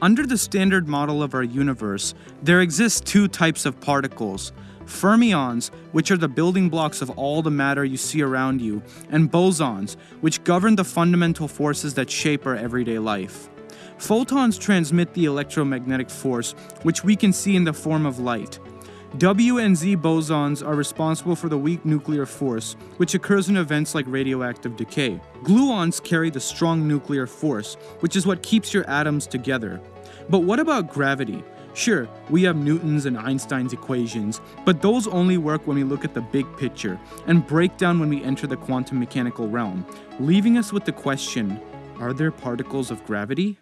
Under the standard model of our universe, there exist two types of particles fermions, which are the building blocks of all the matter you see around you, and bosons, which govern the fundamental forces that shape our everyday life. Photons transmit the electromagnetic force, which we can see in the form of light. W and Z bosons are responsible for the weak nuclear force, which occurs in events like radioactive decay. Gluons carry the strong nuclear force, which is what keeps your atoms together. But what about gravity? Sure, we have Newton's and Einstein's equations, but those only work when we look at the big picture and break down when we enter the quantum mechanical realm, leaving us with the question are there particles of gravity?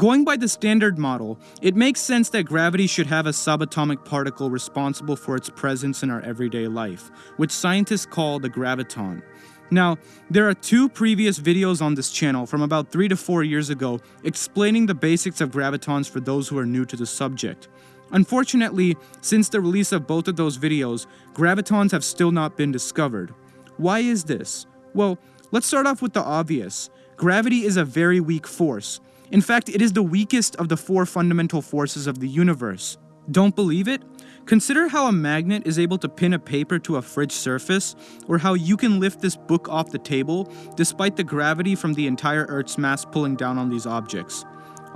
Going by the standard model, it makes sense that gravity should have a subatomic particle responsible for its presence in our everyday life, which scientists call the graviton. Now, there are two previous videos on this channel from about 3 to 4 years ago explaining the basics of gravitons for those who are new to the subject. Unfortunately, since the release of both of those videos, gravitons have still not been discovered. Why is this? Well, let's start off with the obvious. Gravity is a very weak force, in fact, it is the weakest of the four fundamental forces of the universe. Don't believe it? Consider how a magnet is able to pin a paper to a fridge surface, or how you can lift this book off the table despite the gravity from the entire Earth's mass pulling down on these objects.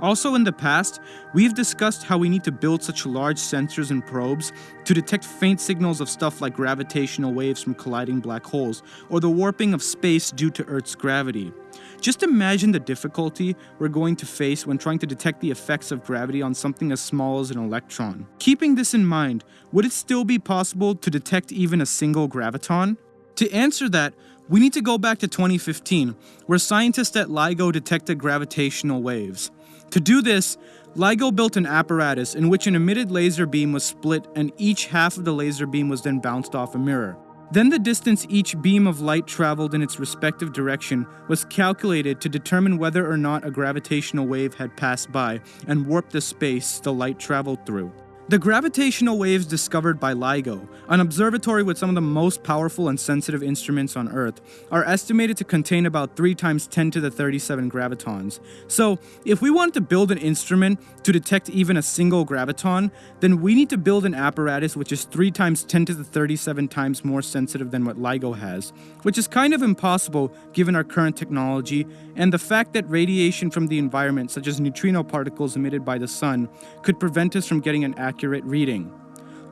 Also in the past, we've discussed how we need to build such large sensors and probes to detect faint signals of stuff like gravitational waves from colliding black holes, or the warping of space due to Earth's gravity. Just imagine the difficulty we're going to face when trying to detect the effects of gravity on something as small as an electron. Keeping this in mind, would it still be possible to detect even a single graviton? To answer that, we need to go back to 2015, where scientists at LIGO detected gravitational waves. To do this, LIGO built an apparatus in which an emitted laser beam was split and each half of the laser beam was then bounced off a mirror. Then the distance each beam of light traveled in its respective direction was calculated to determine whether or not a gravitational wave had passed by and warped the space the light traveled through. The gravitational waves discovered by LIGO, an observatory with some of the most powerful and sensitive instruments on Earth, are estimated to contain about 3 times 10 to the 37 gravitons. So, if we want to build an instrument to detect even a single graviton, then we need to build an apparatus which is 3 times 10 to the 37 times more sensitive than what LIGO has, which is kind of impossible given our current technology and the fact that radiation from the environment, such as neutrino particles emitted by the sun, could prevent us from getting an accurate accurate reading.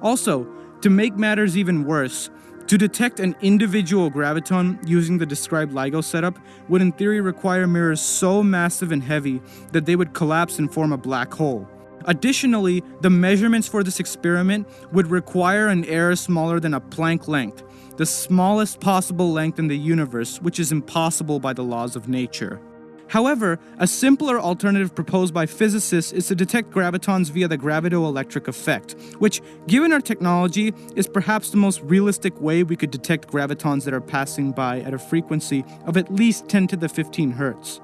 Also, to make matters even worse, to detect an individual graviton using the described LIGO setup would in theory require mirrors so massive and heavy that they would collapse and form a black hole. Additionally, the measurements for this experiment would require an error smaller than a Planck length, the smallest possible length in the universe, which is impossible by the laws of nature. However, a simpler alternative proposed by physicists is to detect gravitons via the gravitoelectric effect, which, given our technology, is perhaps the most realistic way we could detect gravitons that are passing by at a frequency of at least 10 to the 15 hertz.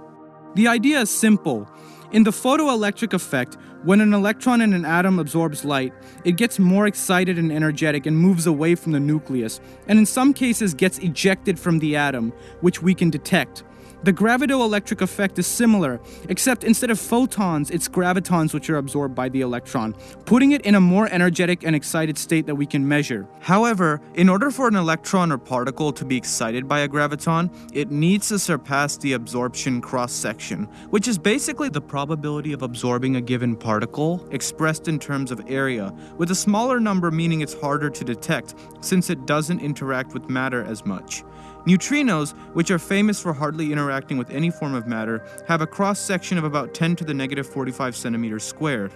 The idea is simple. In the photoelectric effect, when an electron in an atom absorbs light, it gets more excited and energetic and moves away from the nucleus, and in some cases gets ejected from the atom, which we can detect. The gravitoelectric effect is similar, except instead of photons, it's gravitons which are absorbed by the electron, putting it in a more energetic and excited state that we can measure. However, in order for an electron or particle to be excited by a graviton, it needs to surpass the absorption cross-section, which is basically the probability of absorbing a given particle, expressed in terms of area, with a smaller number meaning it's harder to detect, since it doesn't interact with matter as much. Neutrinos, which are famous for hardly interacting with any form of matter, have a cross-section of about 10 to the negative 45 centimeters squared.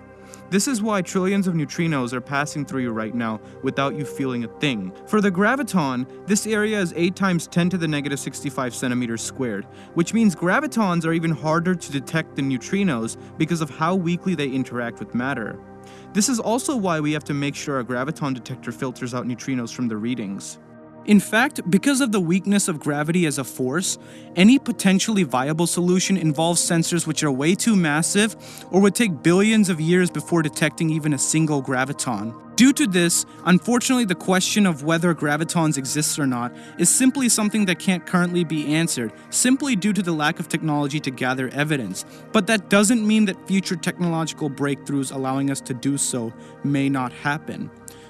This is why trillions of neutrinos are passing through you right now without you feeling a thing. For the graviton, this area is 8 times 10 to the negative 65 centimeters squared, which means gravitons are even harder to detect than neutrinos because of how weakly they interact with matter. This is also why we have to make sure our graviton detector filters out neutrinos from the readings. In fact, because of the weakness of gravity as a force, any potentially viable solution involves sensors which are way too massive or would take billions of years before detecting even a single graviton. Due to this, unfortunately the question of whether gravitons exist or not is simply something that can't currently be answered, simply due to the lack of technology to gather evidence. But that doesn't mean that future technological breakthroughs allowing us to do so may not happen.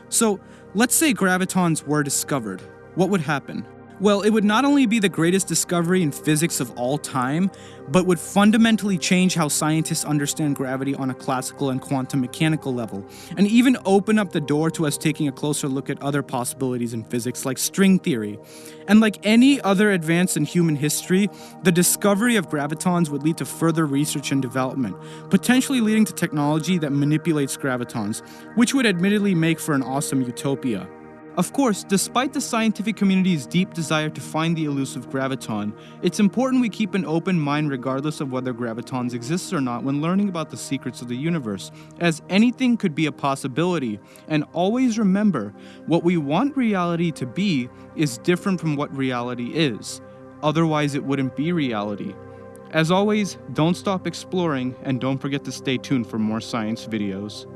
So, let's say gravitons were discovered what would happen? Well, it would not only be the greatest discovery in physics of all time, but would fundamentally change how scientists understand gravity on a classical and quantum mechanical level, and even open up the door to us taking a closer look at other possibilities in physics like string theory. And like any other advance in human history, the discovery of gravitons would lead to further research and development, potentially leading to technology that manipulates gravitons, which would admittedly make for an awesome utopia. Of course, despite the scientific community's deep desire to find the elusive graviton, it's important we keep an open mind regardless of whether gravitons exist or not when learning about the secrets of the universe, as anything could be a possibility. And always remember, what we want reality to be is different from what reality is. Otherwise, it wouldn't be reality. As always, don't stop exploring and don't forget to stay tuned for more science videos.